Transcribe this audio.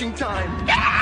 marching time.